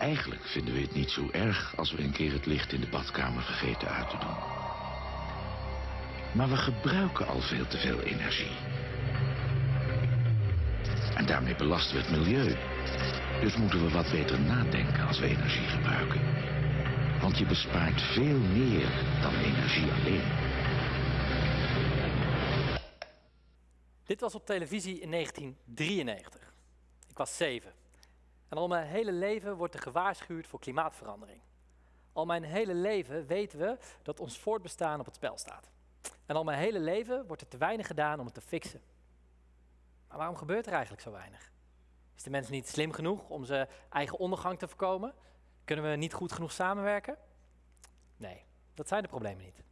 Eigenlijk vinden we het niet zo erg als we een keer het licht in de badkamer vergeten uit te doen. Maar we gebruiken al veel te veel energie. En daarmee belasten we het milieu. Dus moeten we wat beter nadenken als we energie gebruiken. Want je bespaart veel meer dan energie alleen. Dit was op televisie in 1993. Ik was zeven. En al mijn hele leven wordt er gewaarschuwd voor klimaatverandering. Al mijn hele leven weten we dat ons voortbestaan op het spel staat. En al mijn hele leven wordt er te weinig gedaan om het te fixen. Maar waarom gebeurt er eigenlijk zo weinig? Is de mens niet slim genoeg om zijn eigen ondergang te voorkomen? Kunnen we niet goed genoeg samenwerken? Nee, dat zijn de problemen niet.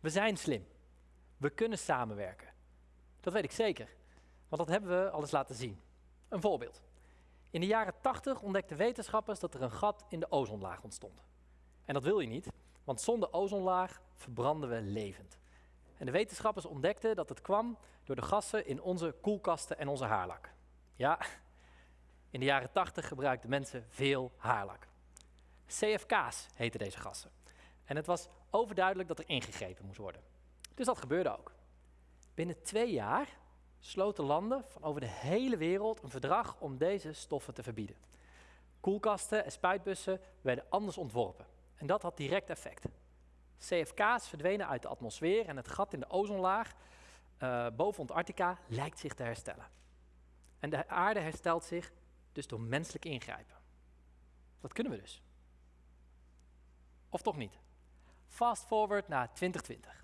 We zijn slim. We kunnen samenwerken. Dat weet ik zeker, want dat hebben we al eens laten zien. Een voorbeeld. In de jaren 80 ontdekten wetenschappers dat er een gat in de ozonlaag ontstond. En dat wil je niet, want zonder ozonlaag verbranden we levend. En de wetenschappers ontdekten dat het kwam door de gassen in onze koelkasten en onze haarlak. Ja, in de jaren 80 gebruikten mensen veel haarlak. CFK's heten deze gassen. En het was overduidelijk dat er ingegrepen moest worden. Dus dat gebeurde ook. Binnen twee jaar sloten landen van over de hele wereld een verdrag om deze stoffen te verbieden. Koelkasten en spuitbussen werden anders ontworpen. En dat had direct effect. CFK's verdwenen uit de atmosfeer en het gat in de ozonlaag uh, boven Antarctica lijkt zich te herstellen. En de aarde herstelt zich dus door menselijk ingrijpen. Dat kunnen we dus. Of toch niet? Fast forward naar 2020.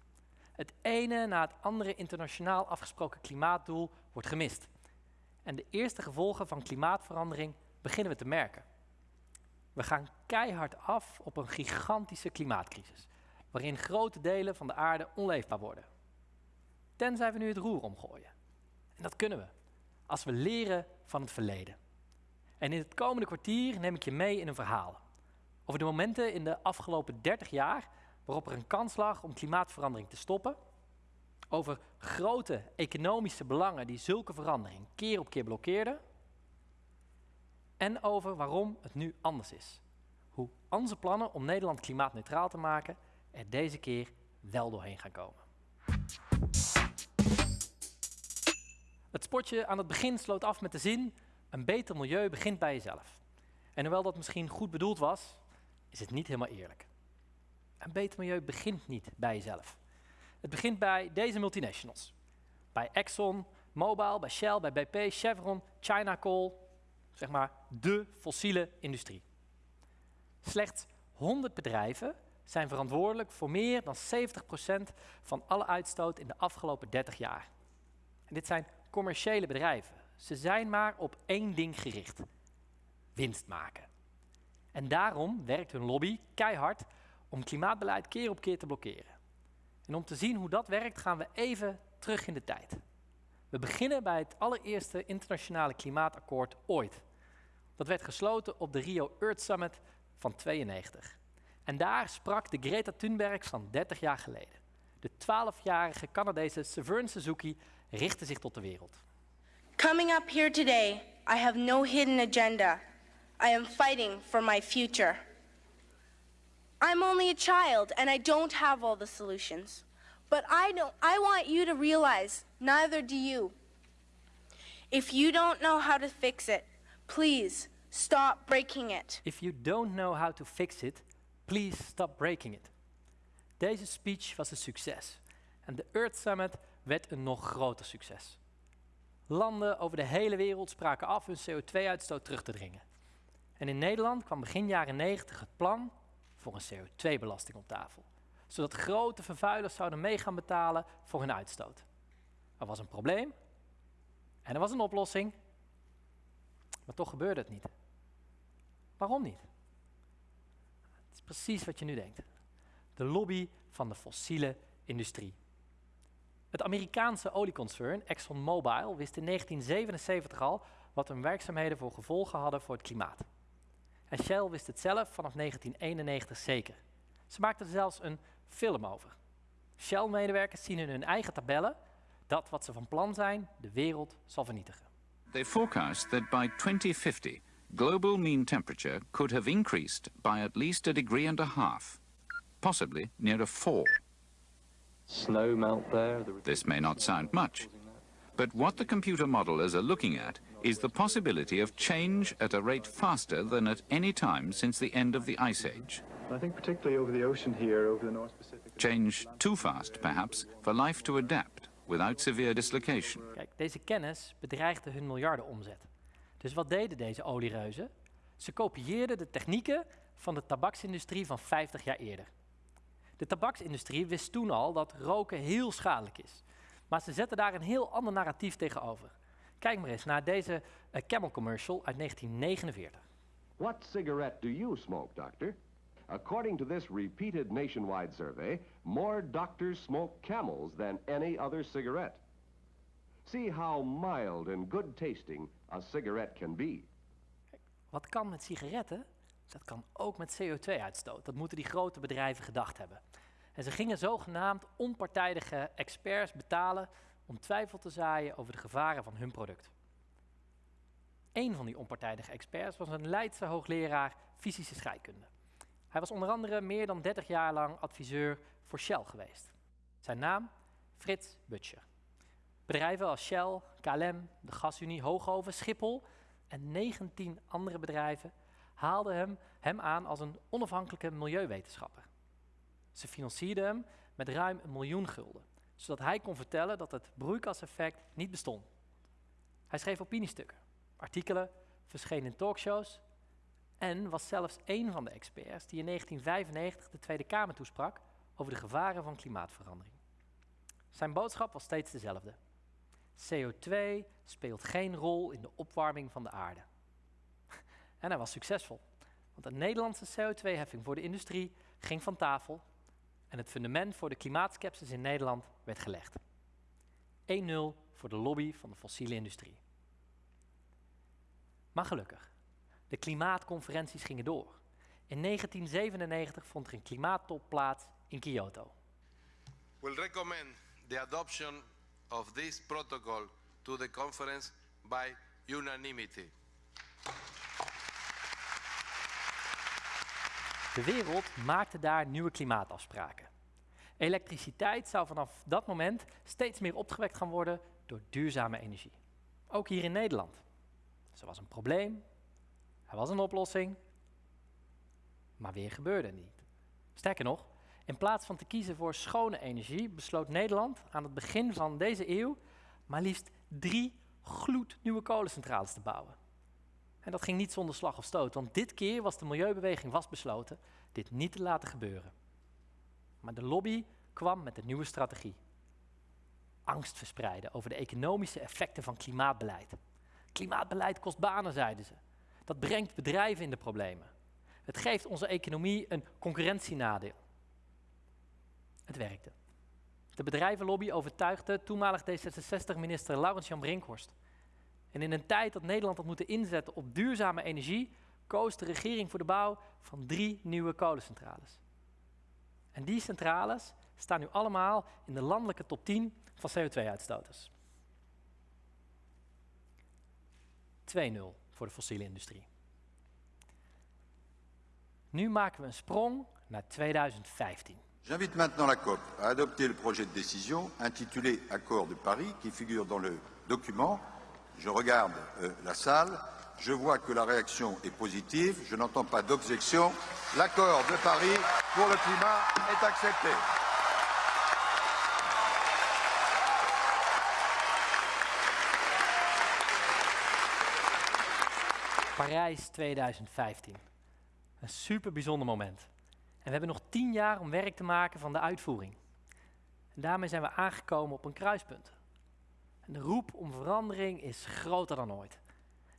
Het ene na het andere internationaal afgesproken klimaatdoel wordt gemist. En de eerste gevolgen van klimaatverandering beginnen we te merken. We gaan keihard af op een gigantische klimaatcrisis, waarin grote delen van de aarde onleefbaar worden. Tenzij we nu het roer omgooien. En dat kunnen we, als we leren van het verleden. En in het komende kwartier neem ik je mee in een verhaal over de momenten in de afgelopen 30 jaar waarop er een kans lag om klimaatverandering te stoppen, over grote economische belangen die zulke verandering keer op keer blokkeerden, en over waarom het nu anders is. Hoe onze plannen om Nederland klimaatneutraal te maken er deze keer wel doorheen gaan komen. Het spotje aan het begin sloot af met de zin: een beter milieu begint bij jezelf. En hoewel dat misschien goed bedoeld was, is het niet helemaal eerlijk. Een beter milieu begint niet bij jezelf. Het begint bij deze multinationals. Bij Exxon, Mobil, bij Shell, bij BP, Chevron, China Coal. Zeg maar de fossiele industrie. Slechts 100 bedrijven zijn verantwoordelijk voor meer dan 70% van alle uitstoot in de afgelopen 30 jaar. En dit zijn commerciële bedrijven. Ze zijn maar op één ding gericht. Winst maken. En daarom werkt hun lobby keihard om klimaatbeleid keer op keer te blokkeren. En om te zien hoe dat werkt gaan we even terug in de tijd. We beginnen bij het allereerste internationale klimaatakkoord ooit. Dat werd gesloten op de Rio Earth Summit van 92. En daar sprak de Greta Thunberg van 30 jaar geleden. De 12-jarige Canadese Severn Suzuki richtte zich tot de wereld. Coming up here today, I have no hidden agenda. I am fighting for my future. I'm only a child and I don't have all the solutions. But I don't I want you to realize neither do you. If you don't know how to fix it, please stop breaking it. If you don't know how to fix it, please stop breaking it. Deze speech was een succes en de Earth Summit werd een nog groter succes. Landen over de hele wereld spraken af hun CO2-uitstoot terug te dringen. En in Nederland kwam begin jaren 90 het plan voor een CO2-belasting op tafel. Zodat grote vervuilers zouden mee gaan betalen voor hun uitstoot. Er was een probleem en er was een oplossing, maar toch gebeurde het niet. Waarom niet? Het is precies wat je nu denkt. De lobby van de fossiele industrie. Het Amerikaanse olieconcern ExxonMobil wist in 1977 al wat hun werkzaamheden voor gevolgen hadden voor het klimaat. En Shell wist het zelf vanaf 1991 zeker. Ze maakten er zelfs een film over. Shell-medewerkers zien in hun eigen tabellen dat wat ze van plan zijn de wereld zal vernietigen. They forecast that by 2050 global mean temperature could have increased by at least a degree and a half, possibly near a four. Snow melt there. The This may not sound much, but what the computer modelers are looking at is the possibility of change at a rate faster than at any time since the end of the Ice Age. I think particularly over the ocean here, over the North Pacific. Change too fast, perhaps, for life to adapt without severe dislocation. Kijk, deze kennis bedreigde hun miljardenomzet. Dus wat deden deze oliereuzen? Ze kopieerden de technieken van de tabaksindustrie van 50 jaar eerder. De tabaksindustrie wist toen al dat roken heel schadelijk is. Maar ze zetten daar een heel ander narratief tegenover. Kijk maar eens naar deze eh, Camel commercial uit 1949. What cigarette do you smoke, doctor? According to this repeated nationwide survey, more doctors smoke camels than any other cigarette. See how mild and good tasting a cigarette can be. Wat kan met sigaretten? Dat kan ook met CO2-uitstoot. Dat moeten die grote bedrijven gedacht hebben. En ze gingen zogenaamd onpartijdige experts betalen om twijfel te zaaien over de gevaren van hun product. Een van die onpartijdige experts was een Leidse hoogleraar fysische scheikunde. Hij was onder andere meer dan 30 jaar lang adviseur voor Shell geweest. Zijn naam? Frits Butcher. Bedrijven als Shell, KLM, de Gasunie, Hoogoven, Schiphol en 19 andere bedrijven haalden hem, hem aan als een onafhankelijke milieuwetenschapper. Ze financierden hem met ruim een miljoen gulden, zodat hij kon vertellen dat het broeikaseffect niet bestond. Hij schreef opiniestukken, artikelen, verscheen in talkshows en was zelfs een van de experts die in 1995 de Tweede Kamer toesprak over de gevaren van klimaatverandering. Zijn boodschap was steeds dezelfde. CO2 speelt geen rol in de opwarming van de aarde. En hij was succesvol, want een Nederlandse CO2-heffing voor de industrie ging van tafel en het fundament voor de klimaatskepsis in Nederland werd gelegd. 1-0 voor de lobby van de fossiele industrie. Maar gelukkig, de klimaatconferenties gingen door. In 1997 vond er een klimaattop plaats in Kyoto. will recommend the adoption of this protocol to the conference by unanimity. De wereld maakte daar nieuwe klimaatafspraken. Elektriciteit zou vanaf dat moment steeds meer opgewekt gaan worden door duurzame energie. Ook hier in Nederland. Dus er was een probleem, er was een oplossing, maar weer gebeurde niet. Sterker nog, in plaats van te kiezen voor schone energie, besloot Nederland aan het begin van deze eeuw maar liefst drie gloednieuwe kolencentrales te bouwen. En dat ging niet zonder slag of stoot, want dit keer was de milieubeweging vastbesloten dit niet te laten gebeuren. Maar de lobby kwam met een nieuwe strategie. Angst verspreiden over de economische effecten van klimaatbeleid. Klimaatbeleid kost banen, zeiden ze. Dat brengt bedrijven in de problemen. Het geeft onze economie een concurrentienadeel. Het werkte. De bedrijvenlobby overtuigde toenmalig D66-minister Laurens-Jan Brinkhorst. En in een tijd dat Nederland had moeten inzetten op duurzame energie, koos de regering voor de bouw van drie nieuwe kolencentrales. En die centrales staan nu allemaal in de landelijke top 10 van CO2-uitstoters. 2-0 voor de fossiele industrie. Nu maken we een sprong naar 2015. J'invite maintenant la COP à adopter le projet de décision intitulé Accord de Paris qui figure dans le document. Je regarde euh, la salle, je vois que la réaction est positive, je n'entends pas d'objection. L'accord de Paris pour le climat est accepté. Parijs 2015. Een super bijzonder moment. En we hebben nog tien jaar om werk te maken van de uitvoering. En daarmee zijn we aangekomen op een kruispunt. De roep om verandering is groter dan ooit.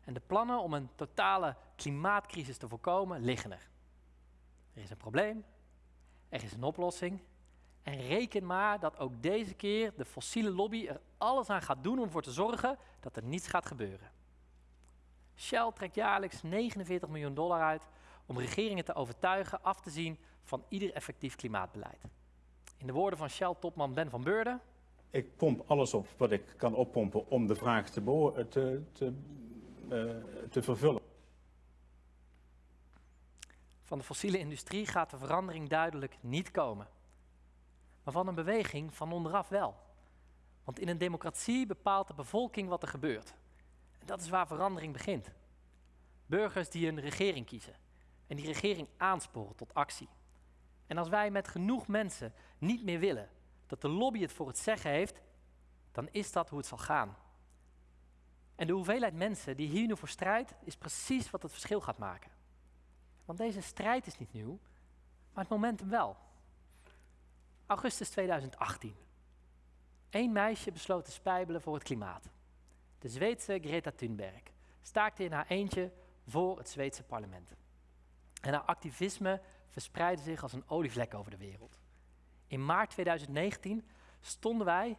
En de plannen om een totale klimaatcrisis te voorkomen liggen er. Er is een probleem, er is een oplossing. En reken maar dat ook deze keer de fossiele lobby er alles aan gaat doen om ervoor te zorgen dat er niets gaat gebeuren. Shell trekt jaarlijks 49 miljoen dollar uit om regeringen te overtuigen af te zien van ieder effectief klimaatbeleid. In de woorden van Shell-topman Ben van Beurden. Ik pomp alles op wat ik kan oppompen om de vraag te, te, te, uh, te vervullen. Van de fossiele industrie gaat de verandering duidelijk niet komen. Maar van een beweging van onderaf wel. Want in een democratie bepaalt de bevolking wat er gebeurt. En dat is waar verandering begint. Burgers die een regering kiezen en die regering aansporen tot actie. En als wij met genoeg mensen niet meer willen dat de lobby het voor het zeggen heeft, dan is dat hoe het zal gaan. En de hoeveelheid mensen die hier nu voor strijdt, is precies wat het verschil gaat maken. Want deze strijd is niet nieuw, maar het momentum wel. Augustus 2018. Eén meisje besloot te spijbelen voor het klimaat. De Zweedse Greta Thunberg staakte in haar eentje voor het Zweedse parlement. En haar activisme verspreidde zich als een olievlek over de wereld. In maart 2019 stonden wij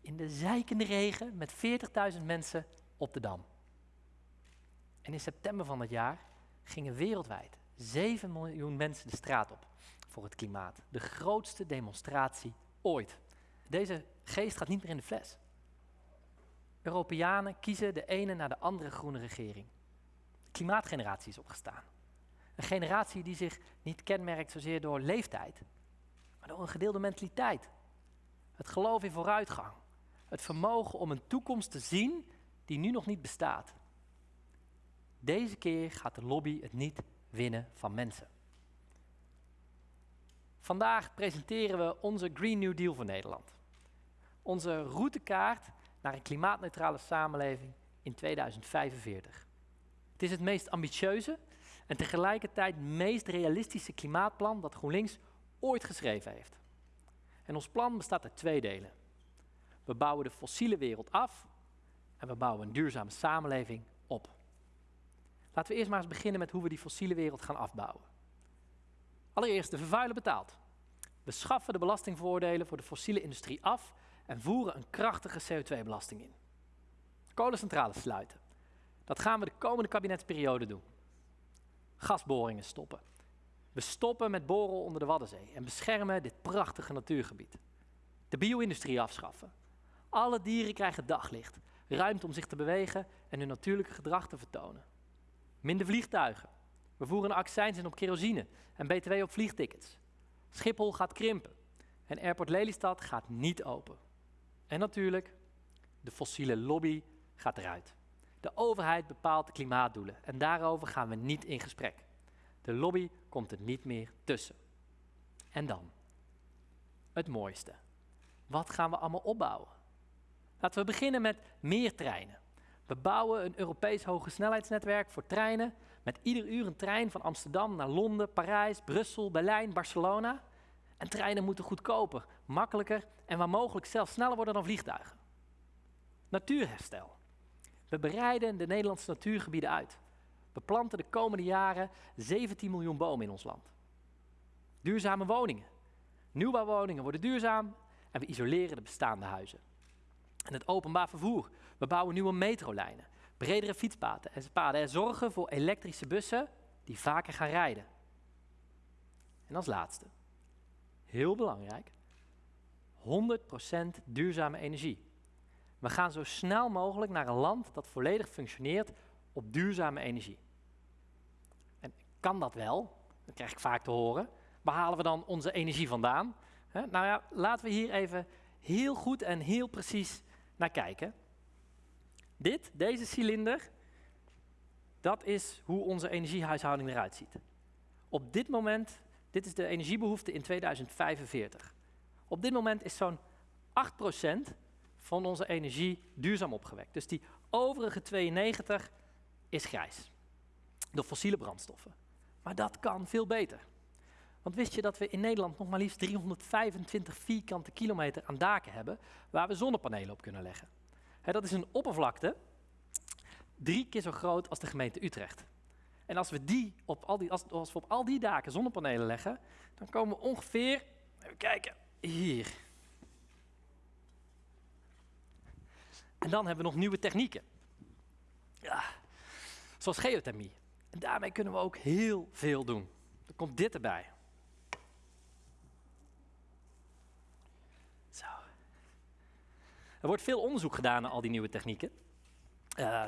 in de zijkende regen met 40.000 mensen op de Dam. En in september van dat jaar gingen wereldwijd 7 miljoen mensen de straat op voor het klimaat. De grootste demonstratie ooit. Deze geest gaat niet meer in de fles. Europeanen kiezen de ene na de andere groene regering. De klimaatgeneratie is opgestaan. Een generatie die zich niet kenmerkt zozeer door leeftijd, maar door een gedeelde mentaliteit. Het geloof in vooruitgang. Het vermogen om een toekomst te zien die nu nog niet bestaat. Deze keer gaat de lobby het niet winnen van mensen. Vandaag presenteren we onze Green New Deal voor Nederland. Onze routekaart naar een klimaatneutrale samenleving in 2045. Het is het meest ambitieuze en tegelijkertijd meest realistische klimaatplan dat GroenLinks ooit geschreven heeft. En ons plan bestaat uit twee delen. We bouwen de fossiele wereld af en we bouwen een duurzame samenleving op. Laten we eerst maar eens beginnen met hoe we die fossiele wereld gaan afbouwen. Allereerst, de vervuiler betaalt. We schaffen de belastingvoordelen voor de fossiele industrie af en voeren een krachtige CO2-belasting in. Kolencentrales sluiten. Dat gaan we de komende kabinetsperiode doen. Gasboringen stoppen. We stoppen met boren onder de Waddenzee en beschermen dit prachtige natuurgebied. De bio-industrie afschaffen. Alle dieren krijgen daglicht, ruimte om zich te bewegen en hun natuurlijke gedrag te vertonen. Minder vliegtuigen. We voeren een accijns in op kerosine en btw op vliegtickets. Schiphol gaat krimpen en Airport Lelystad gaat niet open. En natuurlijk, de fossiele lobby gaat eruit. De overheid bepaalt de klimaatdoelen en daarover gaan we niet in gesprek. De lobby komt er niet meer tussen. En dan, het mooiste. Wat gaan we allemaal opbouwen? Laten we beginnen met meer treinen. We bouwen een Europees hogesnelheidsnetwerk voor treinen met ieder uur een trein van Amsterdam naar Londen, Parijs, Brussel, Berlijn, Barcelona. En treinen moeten goedkoper, makkelijker en waar mogelijk zelfs sneller worden dan vliegtuigen. Natuurherstel. We bereiden de Nederlandse natuurgebieden uit. We planten de komende jaren 17 miljoen bomen in ons land. Duurzame woningen. Nieuwbouwwoningen worden duurzaam en we isoleren de bestaande huizen. En het openbaar vervoer. We bouwen nieuwe metrolijnen, bredere fietspaden en paden en zorgen voor elektrische bussen die vaker gaan rijden. En als laatste, heel belangrijk, 100% duurzame energie. We gaan zo snel mogelijk naar een land dat volledig functioneert op duurzame energie. En kan dat wel? Dat krijg ik vaak te horen. Waar halen we dan onze energie vandaan? nou ja, laten we hier even heel goed en heel precies naar kijken. Dit, deze cilinder, dat is hoe onze energiehuishouding eruit ziet. Op dit moment, dit is de energiebehoefte in 2045. Op dit moment is zo'n 8% van onze energie duurzaam opgewekt. Dus die overige 92 is grijs. Door fossiele brandstoffen. Maar dat kan veel beter. Want wist je dat we in Nederland nog maar liefst 325 vierkante kilometer aan daken hebben waar we zonnepanelen op kunnen leggen? dat is een oppervlakte drie keer zo groot als de gemeente Utrecht. En als we, die op al die, als, we op al die daken zonnepanelen leggen, dan komen we ongeveer, even kijken, hier. En dan hebben we nog nieuwe technieken. Ja, zoals geothermie. En daarmee kunnen we ook heel veel doen. Er komt dit erbij. Zo. Er wordt veel onderzoek gedaan naar al die nieuwe technieken. Uh,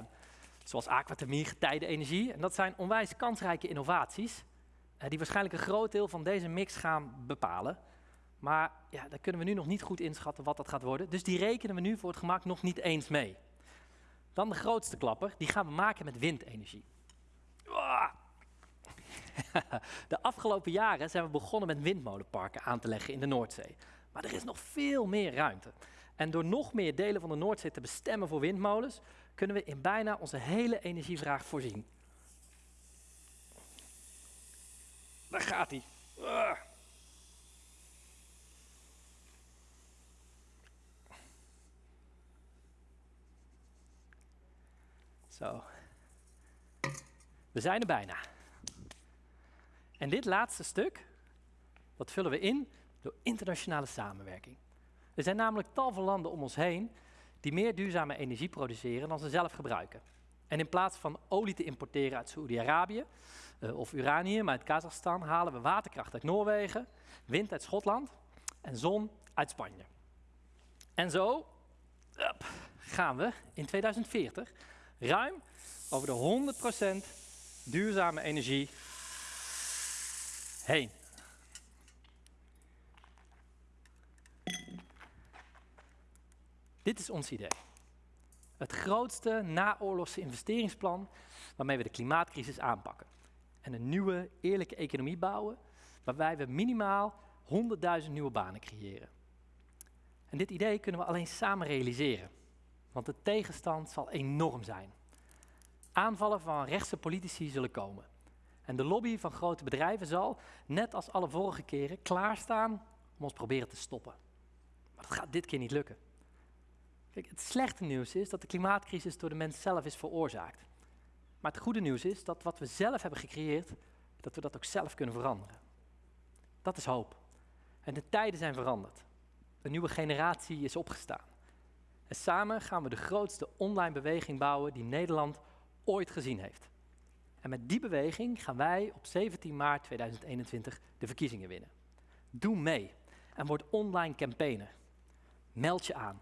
zoals aquathermie, getijdenenergie. En dat zijn onwijs kansrijke innovaties. eh, die waarschijnlijk een groot deel van deze mix gaan bepalen. Maar ja, daar kunnen we nu nog niet goed inschatten wat dat gaat worden. Dus die rekenen we nu voor het gemak nog niet eens mee. Dan de grootste klapper, die gaan we maken met windenergie. De afgelopen jaren zijn we begonnen met windmolenparken aan te leggen in de Noordzee. Maar er is nog veel meer ruimte. En door nog meer delen van de Noordzee te bestemmen voor windmolens, kunnen we in bijna onze hele energievraag voorzien. Daar gaat hij. Zo. We zijn er bijna. En dit laatste stuk, dat vullen we in door internationale samenwerking. Er zijn namelijk tal van landen om ons heen die meer duurzame energie produceren dan ze zelf gebruiken. En in plaats van olie te importeren uit Saoedi-Arabië uh, of uranium uit Kazachstan, halen we waterkracht uit Noorwegen, wind uit Schotland en zon uit Spanje. En zo gaan we in 2040 ruim over de 100% duurzame energie heen. Dit is ons idee. Het grootste naoorlogse investeringsplan waarmee we de klimaatcrisis aanpakken. En een nieuwe, eerlijke economie bouwen waarbij we minimaal 100.000 nieuwe banen creëren. En dit idee kunnen we alleen samen realiseren, want de tegenstand zal enorm zijn. Aanvallen van rechtse politici zullen komen. En de lobby van grote bedrijven zal, net als alle vorige keren, klaarstaan om ons proberen te stoppen. Maar dat gaat dit keer niet lukken. Kijk, het slechte nieuws is dat de klimaatcrisis door de mens zelf is veroorzaakt. Maar het goede nieuws is dat wat we zelf hebben gecreëerd, dat we dat ook zelf kunnen veranderen. Dat is hoop. En de tijden zijn veranderd. Een nieuwe generatie is opgestaan. En samen gaan we de grootste online beweging bouwen die Nederland ooit gezien heeft. En met die beweging gaan wij op 17 maart 2021 de verkiezingen winnen. Doe mee en word online campaigner. Meld je aan.